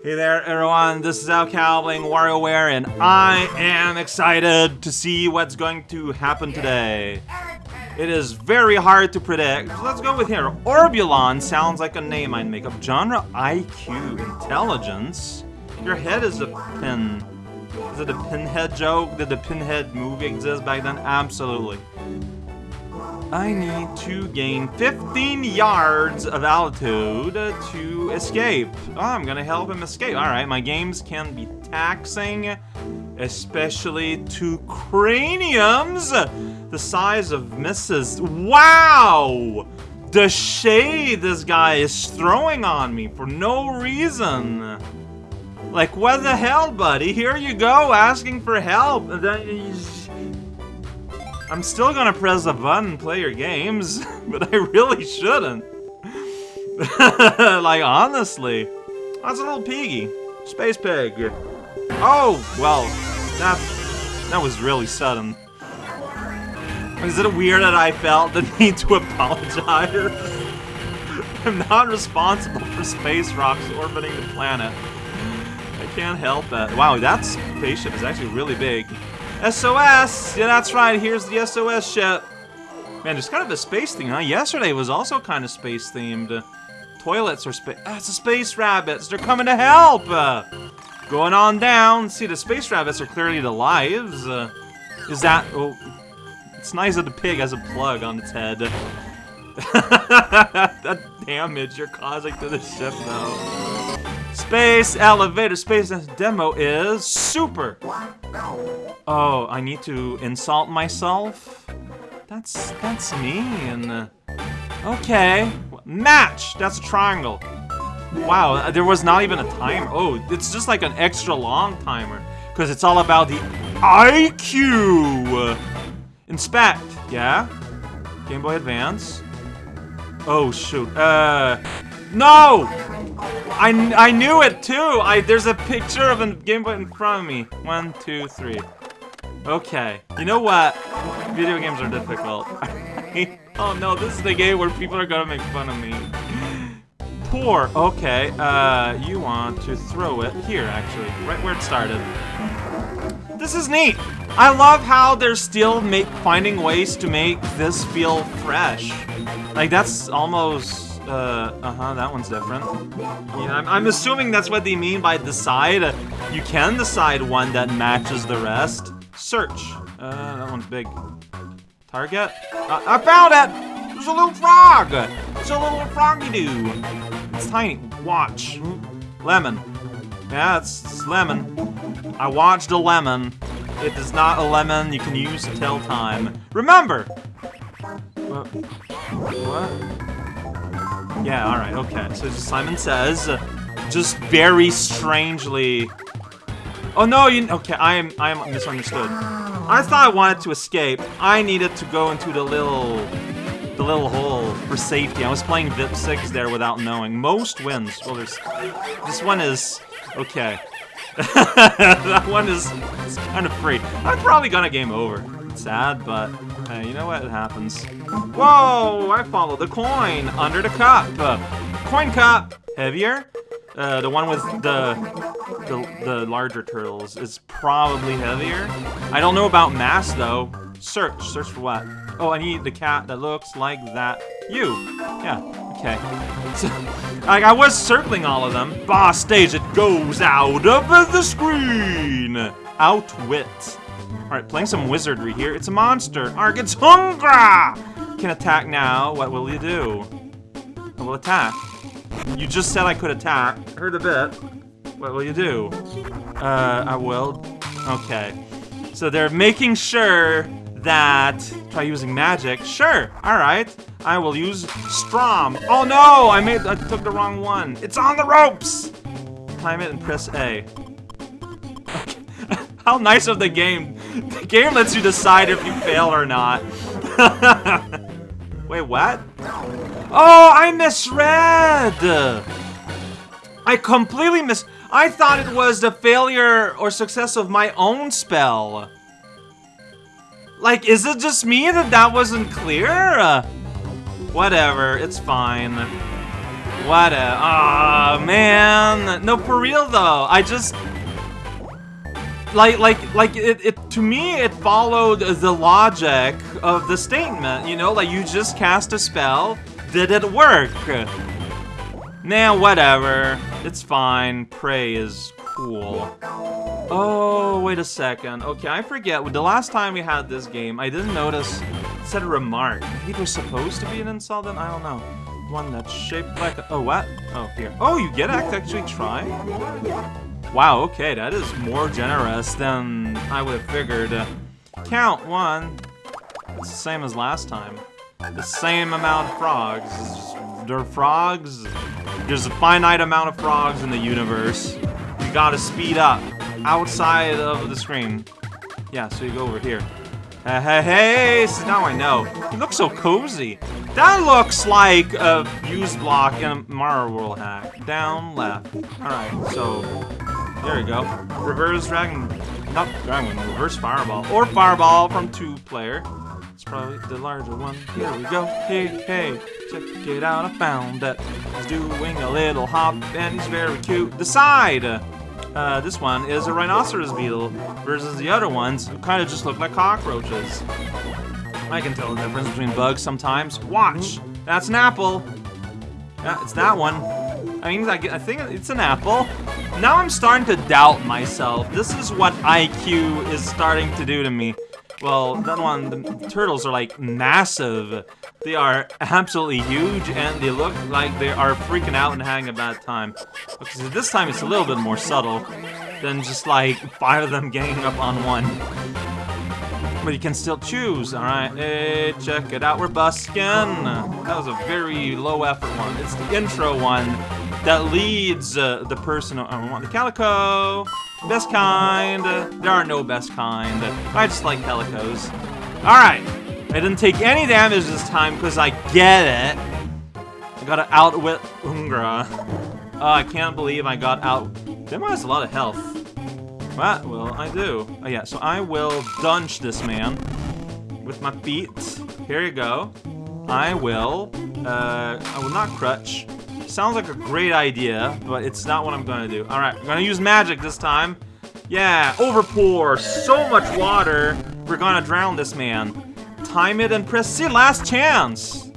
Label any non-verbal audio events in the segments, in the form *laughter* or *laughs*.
Hey there, everyone. This is Al Cowling, WarioWare, and I am excited to see what's going to happen today. It is very hard to predict. Let's go with here. Orbulon sounds like a name I'd make up. Genre IQ, intelligence. Your head is a pin. Is it a pinhead joke? Did the pinhead movie exist back then? Absolutely. I need to gain 15 yards of altitude to escape. Oh, I'm gonna help him escape. Alright, my games can be taxing, especially to craniums the size of Mrs. Wow! The shade this guy is throwing on me for no reason. Like, what the hell, buddy? Here you go, asking for help. And then he's I'm still gonna press the button and play your games, *laughs* but I really shouldn't. *laughs* like, honestly. That's a little piggy. Space pig. Oh, well, that, that was really sudden. Is it weird that I felt the *laughs* need to apologize? I'm not responsible for space rocks orbiting the planet. I can't help that. Wow, that spaceship is actually really big. SOS! Yeah, that's right, here's the SOS ship. Man, it's kind of a space thing, huh? Yesterday was also kind of space themed. Toilets are space. Ah, it's the space rabbits. They're coming to help. Uh, going on down. See, the space rabbits are clearly the lives. Uh, is that? Oh, it's nice that the pig has a plug on its head. *laughs* that damage you're causing to the ship, though. Space elevator space demo is super. Oh, I need to insult myself? That's that's mean. Okay. Match! That's a triangle. Wow, there was not even a timer. Oh, it's just like an extra long timer. Because it's all about the IQ! Inspect, yeah? Game Boy Advance. Oh, shoot. Uh, no! I, I knew it too! I There's a picture of a Game Boy in front of me. One, two, three. Okay. You know what? Video games are difficult. *laughs* oh no, this is the game where people are gonna make fun of me. Poor. Okay, uh, you want to throw it here, actually. Right where it started. This is neat! I love how they're still make finding ways to make this feel fresh. Like, that's almost uh, uh-huh, that one's different. Yeah, I'm, I'm, assuming that's what they mean by decide. You can decide one that matches the rest. Search. Uh, that one's big. Target? Uh, I found it! There's a little frog! It's a little froggy do. It's tiny. Watch. Lemon. Yeah, it's, it's lemon. I watched a lemon. It is not a lemon you can use to tell time. Remember! What? What? Yeah, alright, okay. So Simon says, uh, just very strangely... Oh no, you... Okay, I am, I am misunderstood. I thought I wanted to escape. I needed to go into the little... The little hole for safety. I was playing VIP 6 there without knowing. Most wins. Well, there's... This one is... Okay. *laughs* that one is, is kind of free. I'm probably gonna game over. Sad, but Hey, you know what? It happens. Whoa! I followed the coin under the cup. Uh, coin cup. Heavier. Uh, the one with the, the the larger turtles is probably heavier. I don't know about mass though. Search. Search for what? Oh, I need the cat that looks like that. You. Yeah. Okay. *laughs* So, like, I was circling all of them. Boss stage, it goes out of the screen. Outwit. Alright, playing some wizardry here. It's a monster. Arg, it's Hungra! Can attack now. What will you do? I will attack. You just said I could attack. Heard a bit. What will you do? Uh, I will. Okay. So they're making sure that... Try using magic. Sure. Alright. I will use Strom. Oh no! I made- I took the wrong one. It's on the ropes! Climb it and press A. *laughs* How nice of the game. The game lets you decide if you fail or not. *laughs* Wait, what? Oh, I misread! I completely mis- I thought it was the failure or success of my own spell. Like, is it just me that that wasn't clear? Whatever, it's fine. what a... Aw, man. No, for real, though. I just... Like, like, like, it, it, to me, it followed the logic of the statement, you know? Like, you just cast a spell, did it work? Nah, whatever. It's fine. Prey is cool. Oh, wait a second. Okay, I forget. The last time we had this game, I didn't notice it said a remark. It was supposed to be an insult then? I don't know. One that's shaped like a... Oh, what? Oh, here. Oh, you get to actually try? Wow, okay, that is more generous than I would have figured. count, one. It's the same as last time. The same amount of frogs. There are frogs. There's a finite amount of frogs in the universe. You gotta speed up. Outside of the screen. Yeah, so you go over here. Hey, hey, hey! So now I know. You look so cozy. That looks like a use block in a Mario World hack. Down, left. Alright, so there we go. Reverse Dragon, not Dragon, reverse Fireball. Or Fireball from two player. It's probably the larger one. Here we go. Hey, hey, check it out. I found that he's doing a little hop and he's very cute. Decide! Uh, this one is a rhinoceros beetle versus the other ones who kind of just look like cockroaches. I can tell the difference between bugs sometimes. Watch! That's an apple! Yeah, it's that one. I mean, I, think it's an apple. Now I'm starting to doubt myself. This is what IQ is starting to do to me. Well, that one, the turtles are like massive. They are absolutely huge and they look like they are freaking out and having a bad time. This time it's a little bit more subtle than just like five of them ganging up on one. But you can still choose, alright? Hey, check it out, we're busking. That was a very low effort one. It's the intro one that leads uh, the person. I want the calico. Best kind. there are no best kind. I just like calicos. Alright. I didn't take any damage this time because I get it. I gotta outwit Ungra. *laughs* Oh, I can't believe I got out. Them has a lot of health. What will I do? Oh yeah, so I will dunch this man with my feet. Here you go. I will, uh, I will not crutch. Sounds like a great idea, but it's not what I'm gonna do. Alright, I'm gonna use magic this time. Yeah, overpour, so much water. We're gonna drown this man. Time it and press C, last chance.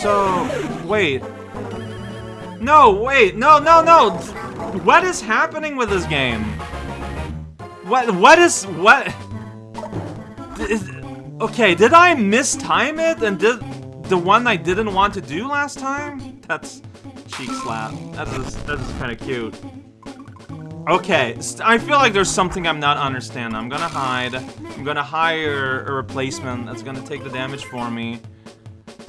So, wait. No, wait, no, no, no. What is happening with this game? What, what is, what? Is, Okay, did I mistime it and did the one I didn't want to do last time? That's cheek slap. That is that is kind of cute. Okay, I feel like there's something I'm not understanding. I'm gonna hide. I'm gonna hire a replacement that's gonna take the damage for me.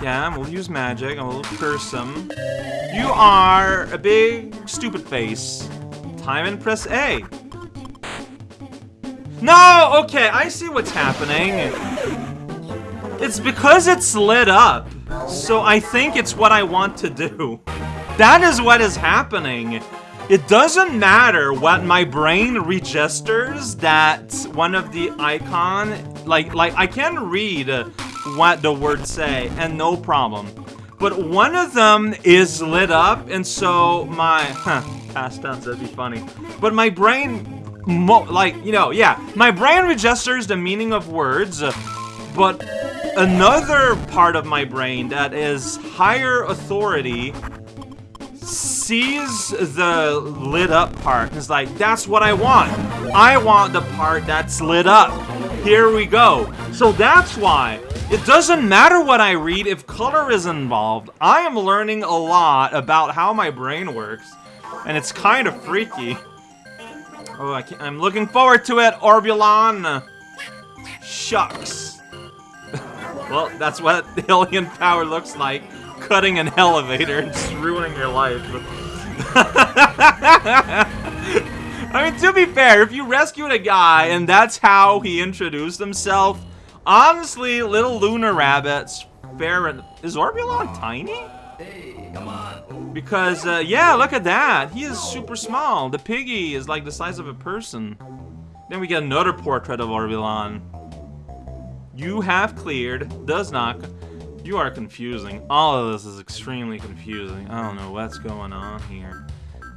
Yeah, we'll use magic. I will curse him. You are a big stupid face. Time and press A. No! Okay, I see what's happening. It's because it's lit up. So I think it's what I want to do. That is what is happening. It doesn't matter what my brain registers that one of the icon, like, like I can read what the words say and no problem. But one of them is lit up and so my, huh, past tense, that'd be funny. But my brain like, you know, yeah, my brain registers the meaning of words, but another part of my brain that is higher authority sees the lit up part and is like, that's what I want. I want the part that's lit up. Here we go. So that's why. It doesn't matter what I read if color is involved. I am learning a lot about how my brain works. And it's kind of freaky. Oh, I am looking forward to it, Orbulon! Shucks. *laughs* well, that's what *laughs* alien power looks like. Cutting an elevator ruining your life. *laughs* I mean, to be fair, if you rescued a guy and that's how he introduced himself, honestly, little lunar rabbits, fair Is Orbulon tiny? Hey, come on. Because, uh, yeah, look at that. He is super small. The piggy is like the size of a person. Then we get another portrait of Orbulon. You have cleared, does not. You are confusing. All of this is extremely confusing. I don't know what's going on here.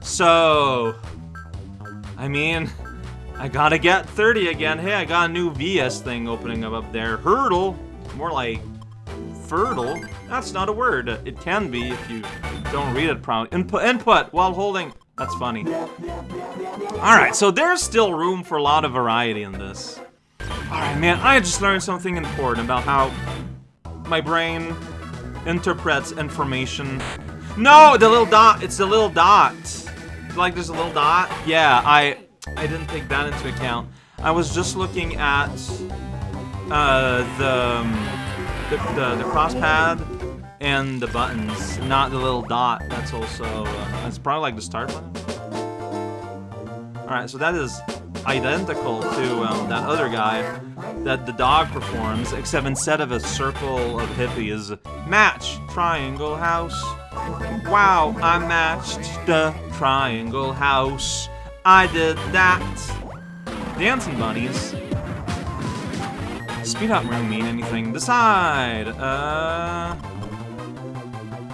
So, I mean, I gotta get 30 again. Hey, I got a new VS thing opening up up there. Hurdle, more like fertile. That's not a word. It can be if you don't read it properly. Input, input while holding. That's funny. Alright, so there's still room for a lot of variety in this. Alright, man, I just learned something important about how my brain interprets information. No, the little dot. It's the little dot. Like there's a little dot. Yeah, I I didn't take that into account. I was just looking at uh, the, um, the the the cross pad and the buttons, not the little dot. That's also uh, that's probably like the start button. All right, so that is identical to um, that other guy that the dog performs, except instead of a circle of hippies, match triangle house. Wow, I matched the triangle house. I did that. Dancing bunnies. Speed up really mean anything. Decide. Uh,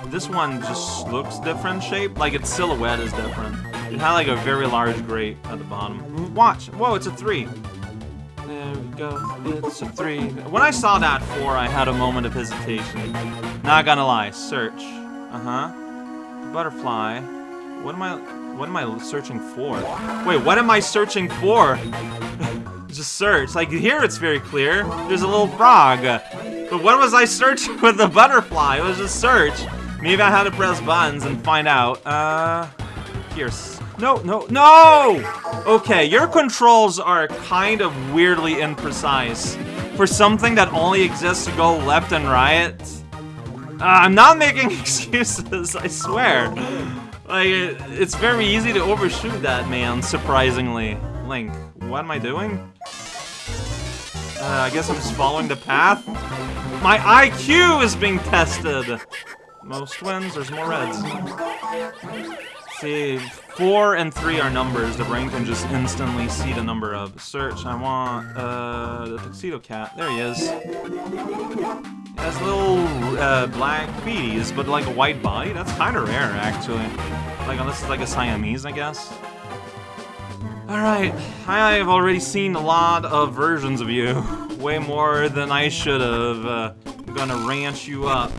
this one just looks different shape. Like its silhouette is different. It had like a very large grate at the bottom. Watch. Whoa, it's a three. There we go. It's a three. When I saw that four, I had a moment of hesitation. Not gonna lie. Search. Uh-huh. Butterfly. What am I... What am I searching for? Wait, what am I searching for? *laughs* Just search. Like, here it's very clear. There's a little frog. But what was I searching *laughs* with the butterfly? It was just search. Maybe I had to press buttons and find out. Uh... Here's... No, no, no! Okay, your controls are kind of weirdly imprecise. For something that only exists to go left and right. Uh, I'm not making *laughs* excuses, I swear. Like, it, it's very easy to overshoot that, man, surprisingly. Link, what am I doing? Uh, I guess I'm just following the path. My IQ is being tested! Most wins, there's more reds. See, four and three are numbers. The brain can just instantly see the number of. Search, I want, uh, the Tuxedo Cat. There he is. He has little, uh, black feeties, but like a white body. That's kind of rare, actually. Like, unless it's like a Siamese, I guess. Alright, I've already seen a lot of versions of you. Way more than I should have. Uh, I'm gonna ranch you up.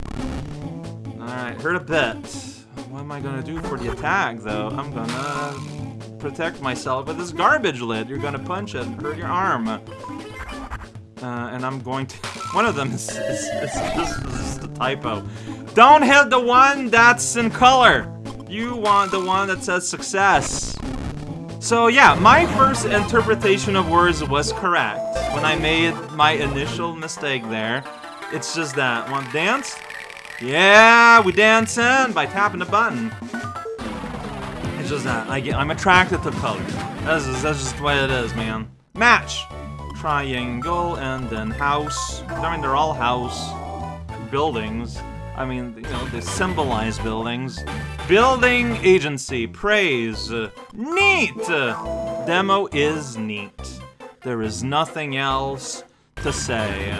Alright, heard a bit. What am I gonna do for the attack, though? I'm gonna protect myself with this garbage lid. You're gonna punch it and hurt your arm. Uh, and I'm going to... *laughs* One of them is, is, is, is, is a typo. Don't hit the one that's in color. You want the one that says success. So yeah, my first interpretation of words was correct. When I made my initial mistake there, it's just that. Want dance? Yeah, we dancing by tapping the button. It's just that. I get, I'm attracted to color. That's just, that's just what it is, man. Match! Triangle, and then house. I mean, they're all house buildings. I mean, you know, they symbolize buildings. Building agency, praise. Neat! Demo is neat. There is nothing else to say.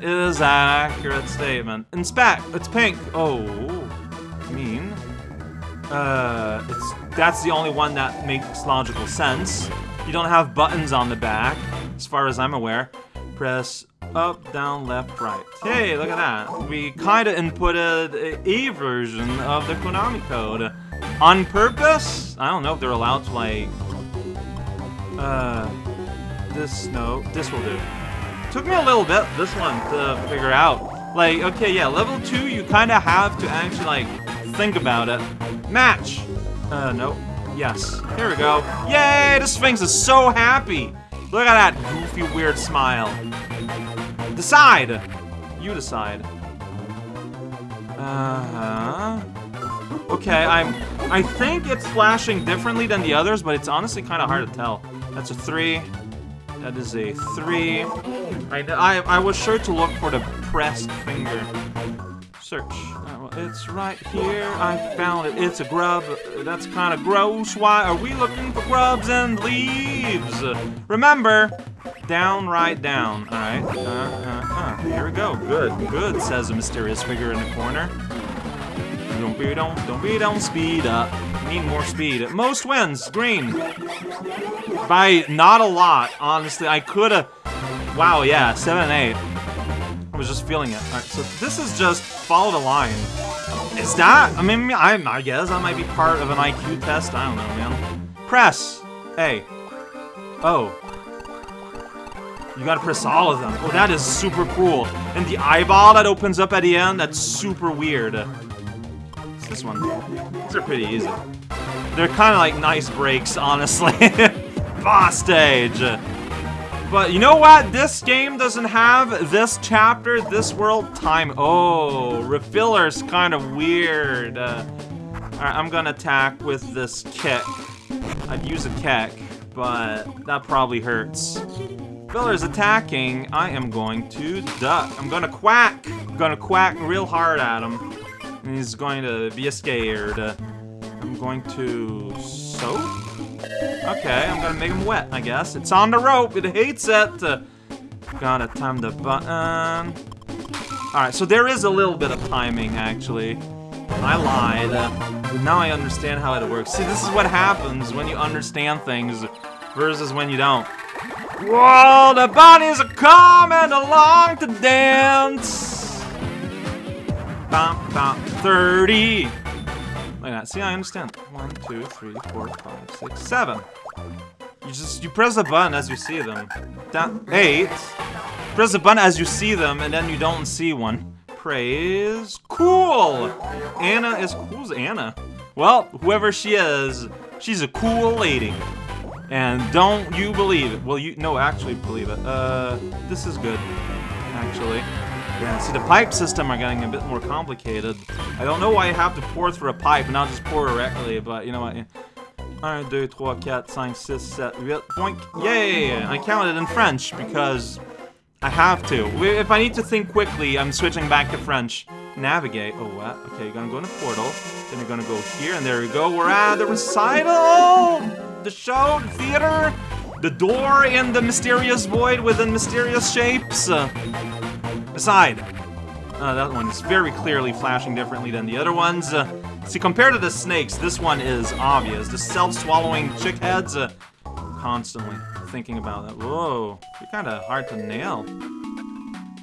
Is an accurate statement. In Inspect! It's pink! Oh, mean. Uh, it's that's the only one that makes logical sense. You don't have buttons on the back, as far as I'm aware. Press up, down, left, right. Hey, look at that. We kinda inputted a, a version of the Konami code. On purpose? I don't know if they're allowed to, like... Uh... This, no, this will do. Took me a little bit, this one, to figure out. Like, okay, yeah, level 2, you kinda have to actually, like, think about it. Match! Uh, no. Yes. Here we go. Yay! This Sphinx is so happy! Look at that goofy, weird smile. Decide! You decide. Uh-huh. Okay, I'm... I think it's flashing differently than the others, but it's honestly kind of hard to tell. That's a three. That is a three. I, I, I was sure to look for the pressed finger. Search. Uh, it's right here. I found it. It's a grub. That's kind of gross. Why are we looking for grubs and leaves? Remember, Down, right, down. Alright. Uh, uh, uh. Here we go. Good, good, says a mysterious figure in the corner. Don't be, don't, don't be, don't speed up. Need more speed. Most wins. Green. By not a lot, honestly. I could have... Wow, yeah. 7 and 8. I was just feeling it. Alright, so this is just follow the line. Is that... I mean, I, I guess that might be part of an IQ test. I don't know, man. Press. A. Oh. You gotta press all of them. Oh, that is super cool. And the eyeball that opens up at the end, that's super weird. This one. These are pretty easy. They're kind of like nice breaks, honestly. *laughs* Boss stage. But you know what? This game doesn't have this chapter, this world time. Oh, refiller's kind of weird. Uh, Alright, I'm gonna attack with this kick. I'd use a kick, but that probably hurts. Filler's attacking. I am going to duck. I'm gonna quack. I'm gonna quack real hard at him. He's going to be scared. I'm going to soak? Okay, I'm gonna make him wet, I guess. It's on the rope. It hates it. Uh, gotta time the button. Alright, so there is a little bit of timing, actually. I lied. Uh, now I understand how it works. See, this is what happens when you understand things versus when you don't. Whoa, the bunnies are coming along to dance. Bum, bum, 30. Like that. See, I understand. One, two, three, four, five, six, seven. You just, you press the button as you see them. Eight. Press the button as you see them, and then you don't see one. Praise. Cool! Anna is, who's Anna? Well, whoever she is, she's a cool lady. And don't you believe it. Well, you, no, actually believe it. Uh, this is good, actually. Yeah, see, the pipe system are getting a bit more complicated. I don't know why you have to pour through a pipe and not just pour directly, but you know what? 1, 2, 3, 4, 5, 6, 7, 8, boink. Yay! I counted in French because I have to. If I need to think quickly, I'm switching back to French. Navigate. Oh, what? Okay, you're gonna go in the portal. Then you're gonna go here, and there we go. We're at the recital! the show, the theater, the door in the mysterious void within mysterious shapes. Aside, uh, that one is very clearly flashing differently than the other ones. Uh, see, compared to the snakes, this one is obvious. The self-swallowing chick heads, uh, constantly thinking about that. Whoa, you're kind of hard to nail.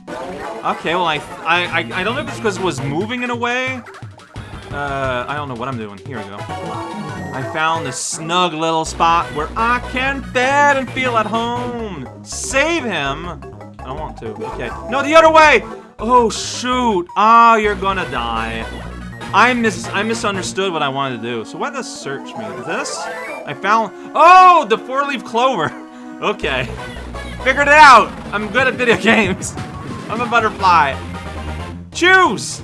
Okay, well, I, I, I, don't know if it's because it was moving in a way. Uh, I don't know what I'm doing. Here we go. I found this snug little spot where I can bed and feel at home. Save him. I want to. Okay. No, the other way. Oh, shoot. Oh, you're gonna die. I mis I misunderstood what I wanted to do. So what does search mean? This? I found... Oh, the four-leaf clover. *laughs* Okay. Figured it out. I'm good at video *laughs* games. I'm a butterfly. Choose.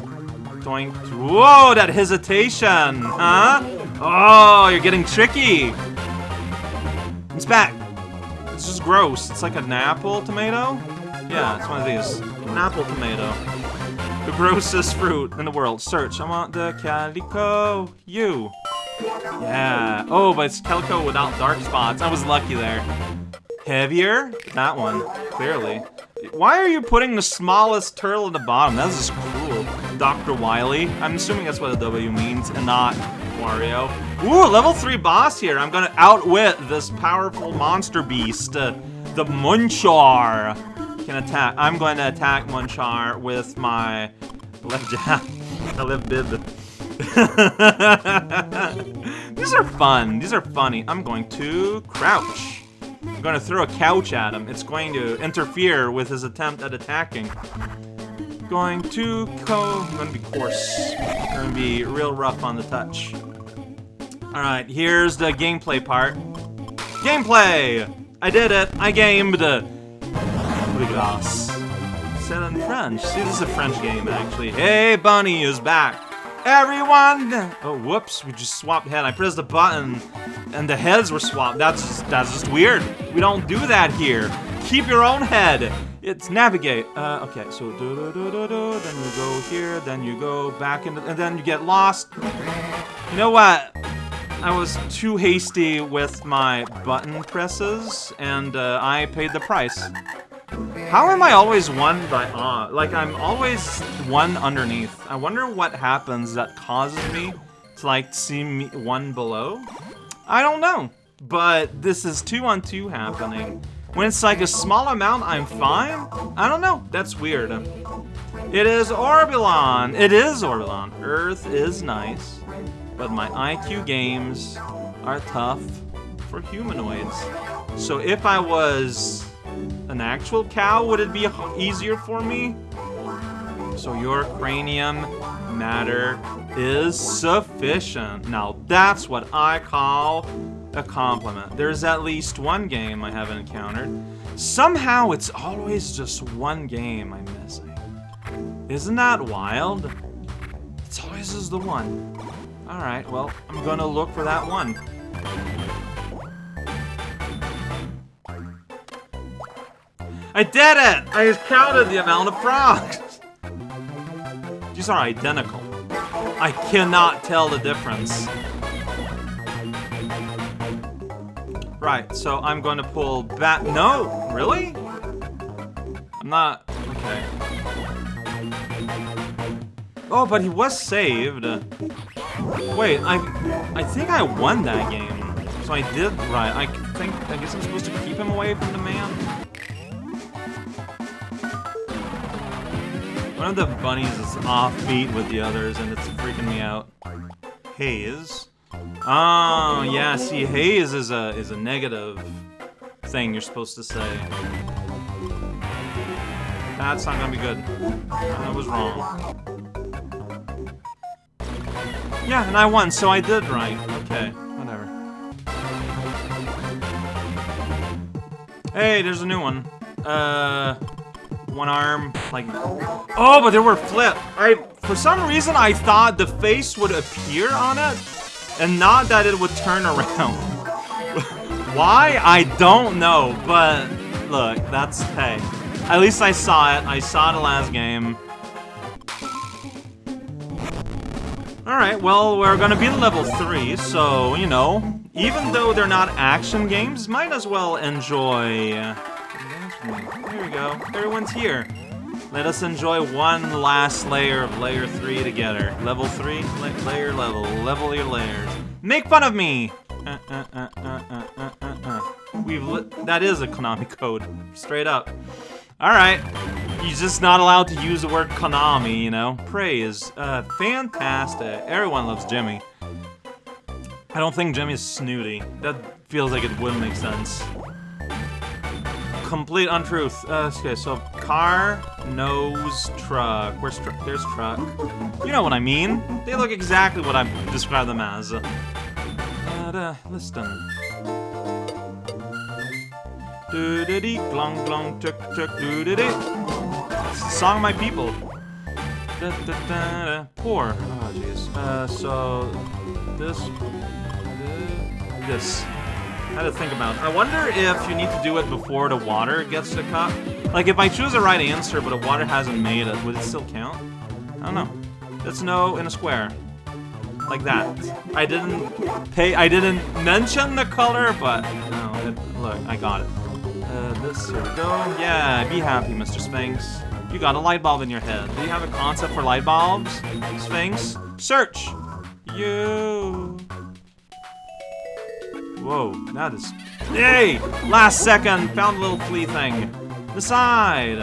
Going. Whoa, that hesitation. Huh? Oh, you're getting tricky. It's back. This is gross. It's like an apple tomato? Yeah, it's one of these. An apple tomato. The grossest fruit in the world. Search. I want the calico. You. Yeah. Oh, but it's calico without dark spots. I was lucky there. Heavier? That one. Clearly. Why are you putting the smallest turtle at the bottom? That's just cruel. Dr. Wily. I'm assuming that's what a W means, and not Wario. Ooh, level 3 boss here. I'm gonna outwit this powerful monster beast. Uh, the Munchar can attack. I'm going to attack Munchar with my left jab. *laughs* I left bib. *laughs* These are fun. These are funny. I'm going to crouch. I'm going to throw a couch at him. It's going to interfere with his attempt at attacking. Going to go... I'm going to be coarse. I'm going to be real rough on the touch. Alright, here's the gameplay part. Gameplay! I did it! I gamed! Rigas. Said in French. See, this is a French game, actually. Hey, Bunny is back! Everyone! Oh, whoops, we just swapped head. I pressed the button, and the heads were swapped. That's just, that's just weird. We don't do that here. Keep your own head. It's navigate. Uh, okay, so do do do do do. Then you go here. Then you go back into, and then you get lost. You know what? I was too hasty with my button presses, and uh, I paid the price. How am I always one by uh, like I'm always one underneath? I wonder what happens that causes me to like see me one below. I don't know, but this is two on two happening. When it's like a small amount, I'm fine. I don't know. That's weird. It is Orbulon. It is Orbulon. Earth is nice, but my IQ games are tough for humanoids. So if I was an actual cow, would it be easier for me? So your cranium matter is sufficient. Now that's what I call a compliment. There's at least one game I haven't encountered. Somehow it's always just one game I'm missing. Isn't that wild? It's always just the one. Alright, well, I'm gonna look for that one. I did it! I counted the amount of frogs! These are identical. I cannot tell the difference. Right, so I'm going to pull back. No, really? I'm not. Okay. Oh, but he was saved. Wait, I, I think I won that game. So I did right. I think. I guess I'm supposed to keep him away from the man. One of the bunnies is offbeat with the others, and it's freaking me out. Haze. Oh, yeah, see, haze is a is a negative thing you're supposed to say. That's not gonna be good. I was wrong. Yeah, and I won, so I did right. Okay, whatever. Hey, there's a new one. Uh one arm, like... Oh, but there were flip. I, for some reason, I thought the face would appear on it, and not that it would turn around. *laughs* Why? I don't know, but look, that's, hey. At least I saw it. I saw the last game. Alright, well, we're gonna be in level 3, so, you know, even though they're not action games, might as well enjoy here we go. Everyone's here. Let us enjoy one last layer of layer 3 together. Level 3, la layer level, level your layers. Make fun of me! Uh, uh, uh, We've that is a Konami code, straight up. Alright, you're just not allowed to use the word Konami, you know? Praise, uh, fantastic. Everyone loves Jimmy. I don't think Jimmy's snooty. That feels like it wouldn't make sense complete untruth. Uh, okay, so car, nose, truck. Where's truck? There's truck. You know what I mean. They look exactly what I describe them as. Uh, uh, listen. Do do dee, glong glong, tuk tuk, do do dee. Song my people. Da, da, da. Poor. Oh, jeez. Uh, so this, this. I had to think about. I wonder if you need to do it before the water gets to cup. Like, if I choose the right answer, but the water hasn't made it, would it still count? I don't know. It's no in a square. Like that. I didn't pay, I didn't mention the color, but, no, it, look, I got it. Uh, this, here we go. Yeah, be happy, Mr. Sphinx. You got a light bulb in your head. Do you have a concept for light bulbs, Sphinx? Search! You. Whoa, that is... Hey! Last second! Found a little flea thing. The side!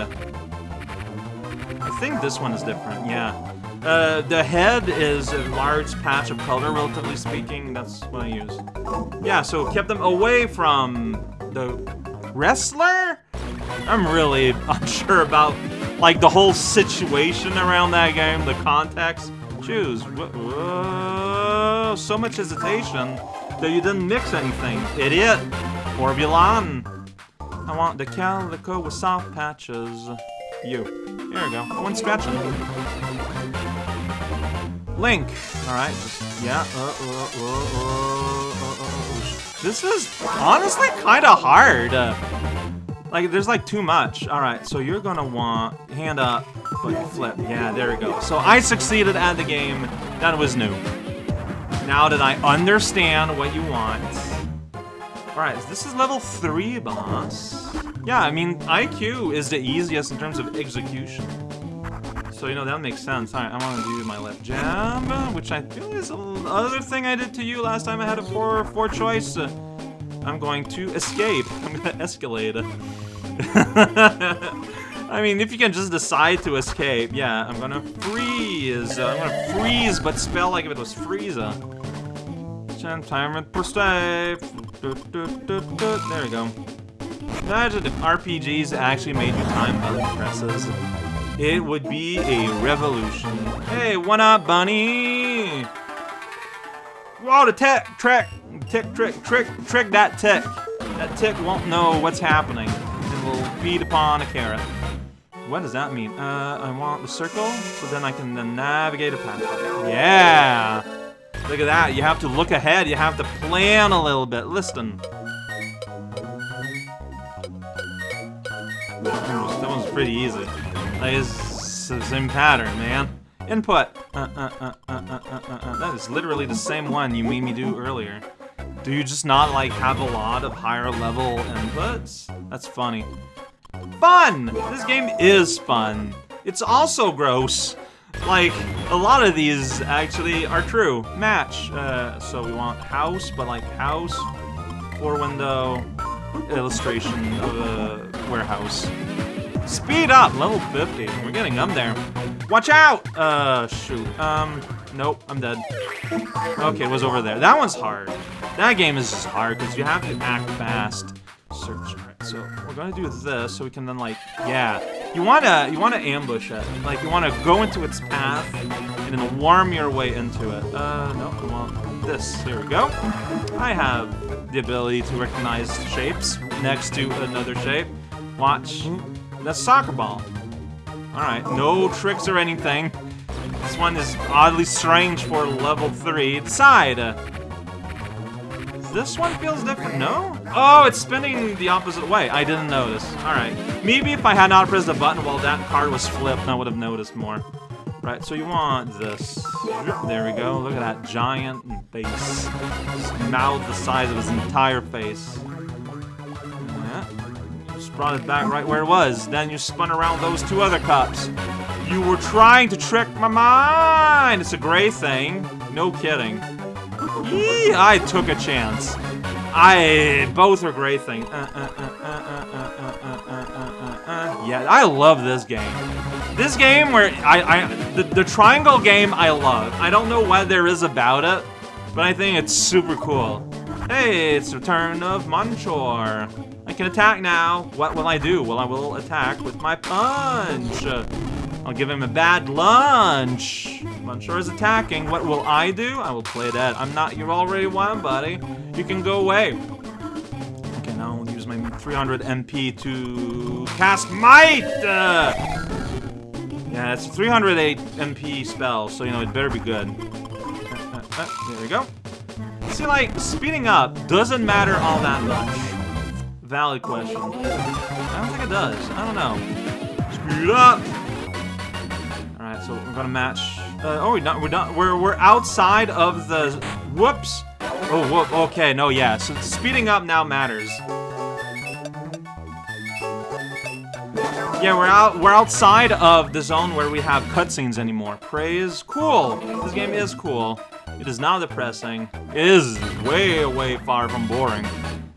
I think this one is different, yeah. Uh, the head is a large patch of color, relatively speaking. That's what I use. Yeah, so kept them away from the wrestler? I'm really *laughs* unsure about, like, the whole situation around that game, the context. Choose. Whoa, so much hesitation that you didn't mix anything, idiot! Orbulon! I want the calico with soft patches. You. Here we go. One scratching. Link! Alright, yeah. Uh, uh, uh, this is honestly kind of hard. like, there's like too much. Alright, so you're gonna want hand up, but flip. Yeah, there we go. So I succeeded at the game. That was new. Now that I understand what you want. Alright, this is level 3, boss. Yeah, I mean, IQ is the easiest in terms of execution. So, you know, that makes sense. Alright, I want to do my left jab, which I feel is the other thing I did to you last time I had a 4 four choice. I'm going to escape. *laughs* I'm going to escalate. *laughs* I mean, if you can just decide to escape, yeah, I'm gonna freeze. I'm gonna freeze, but spell like if it was Frieza. Timer per stay. There we go. Imagine if RPGs actually made you time button presses. It would be a revolution. Hey, what up, bunny? Whoa, the tech, trick, tick, trick, trick, trick that tick. That tick won't know what's happening and will feed upon a carrot. What does that mean? Uh, I want the circle, so then I can then navigate a path. Yeah! Look at that, you have to look ahead, you have to plan a little bit. Listen. That one's pretty easy. Like, it's the same pattern, man. Input. Uh, uh, uh, uh, uh, uh, That is literally the same one you made me do earlier. Do you just not, like, have a lot of higher level inputs? That's funny. Fun! This game is fun. It's also gross. Like, a lot of these actually are true. Match. Uh, so we want house, but like house, four window, illustration of a warehouse. Speed up! Level 50. We're getting them there. Watch out! Uh, shoot. Um, nope, I'm dead. Okay, it was over there. That one's hard. That game is just hard because you have to act fast. Search. So we're gonna do this so we can then like, yeah. You wanna you wanna ambush it. Like you wanna go into its path and then worm your way into it. Uh no, I want this. Here we go. I have the ability to recognize shapes next to another shape. Watch. That's soccer ball. Alright, no tricks or anything. This one is oddly strange for level 3. Side. This one feels different, no? Oh, it's spinning the opposite way. I didn't notice. Alright. Maybe if I had not pressed the button while that card was flipped, I would have noticed more. Right, so you want this. There we go. Look at that giant face. mouth the size of his entire face. Yeah. Just brought it back right where it was. Then you spun around those two other cups. You were trying to trick my mind! It's a gray thing. No kidding. I took a chance. I both are great things. yeah, I love this game. This game where I, I the, the triangle game I love. I don't know what there is about it, but I think it's super cool. Hey, it's Return of Manchor. I can attack now. What will I do? Well, I will attack with my punch. I'll give him a bad lunch. Manchor is attacking. What will I do? I will play dead. I'm not. You're already one, buddy. You can go away. Okay, now I'll use my 300 MP to cast Might! Uh, yeah, it's a 308 MP spell, so, you know, it better be good. Uh, uh, uh, there we go. See, like, speeding up doesn't matter all that much. Valid question. I don't think it does. I don't know. Speed up! So we're gonna match... Uh, oh, we're not, we're not, we're, we're outside of the... Whoops! Oh, whoop, okay, no, yeah, so speeding up now matters. Yeah, we're out, we're outside of the zone where we have cutscenes anymore. Praise, cool! This game is cool. It is not depressing. It is way, way far from boring.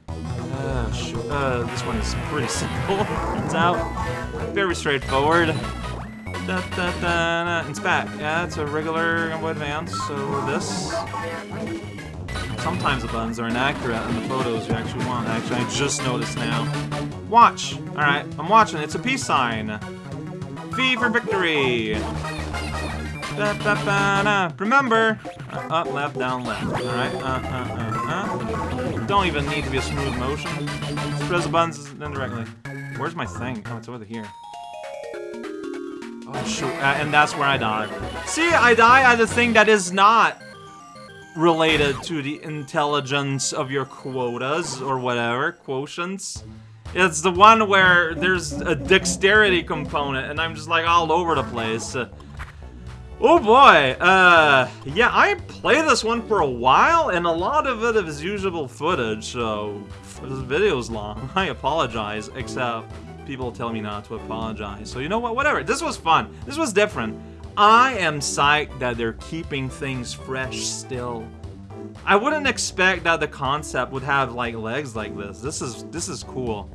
Uh, uh, this one is pretty *laughs* simple, turns out. Very straightforward. Da, da, da, da. Inspect. Yeah, it's a regular Game Boy Advance, so this. Sometimes the buttons are inaccurate in the photos you actually want. Actually, I just noticed now. Watch! Alright, I'm watching. It's a peace sign. V for victory! Remember! Uh, up, left, down, left. Alright, uh, uh, uh, uh. Don't even need to be a smooth motion. Just press the buttons indirectly. Where's my thing? Oh, it's over here. Oh, shoot. Uh, and that's where I die. See, I die at a thing that is not related to the intelligence of your quotas or whatever, quotients. It's the one where there's a dexterity component and I'm just like all over the place. Oh boy, uh, yeah, I played this one for a while, and a lot of it is usable footage, so this video's long. *laughs* I apologize, except people tell me not to apologize. So you know what, whatever, this was fun. This was different. I am psyched that they're keeping things fresh still. I wouldn't expect that the concept would have like legs like this. This is this is cool.